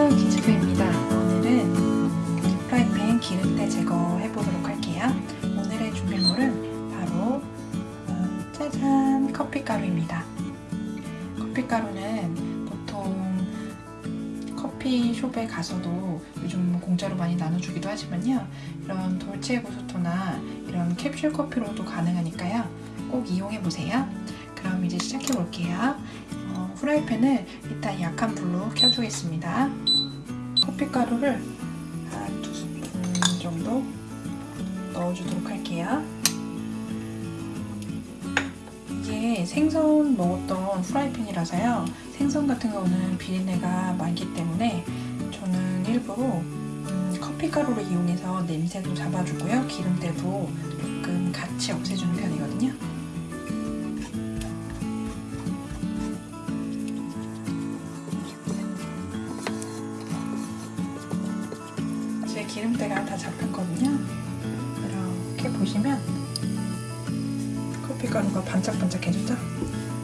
안녕하세요 기주부입니다. 오늘은 프라이팬 기름때 제거해 보도록 할게요. 오늘의 준비물은 바로 음, 짜잔 커피가루입니다. 커피가루는 보통 커피숍에 가서도 요즘 공짜로 많이 나눠주기도 하지만요. 이런 돌체 구소토나 이런 캡슐 커피로도 가능하니까요. 꼭 이용해 보세요. 그럼 이제 시작해 볼게요. 어, 후라이팬을 일단 약한 불로 켜주겠습니다. 커피가루를 한 두 스푼 정도 넣어주도록 할게요. 이게 생선 먹었던 후라이팬이라서요. 생선 같은 경우는 비린내가 많기 때문에 저는 일부러 음, 커피가루를 이용해서 냄새도 잡아주고요. 기름때도 조금 같이 없애주는 편이거든요. 기름때가 다 잡혔거든요. 이렇게 보시면 커피가루가 반짝반짝해졌죠?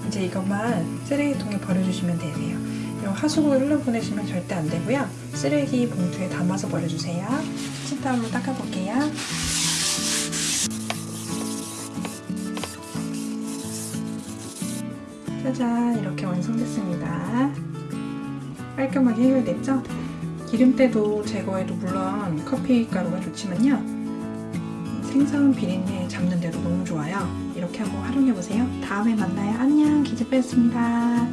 이제 이것만 쓰레기통에 버려주시면 되세요. 이 하수구에 흘러보내시면 절대 안 되고요. 쓰레기 봉투에 담아서 버려주세요. 치타올로 닦아볼게요. 짜잔 이렇게 완성됐습니다. 깔끔하게 해결됐죠? 기름때도 제거해도 물론 커피 가루가 좋지만요. 생선 비린내 잡는 데도 너무 좋아요. 이렇게 한번 활용해보세요. 다음에 만나요. 안녕 기즈빼였습니다.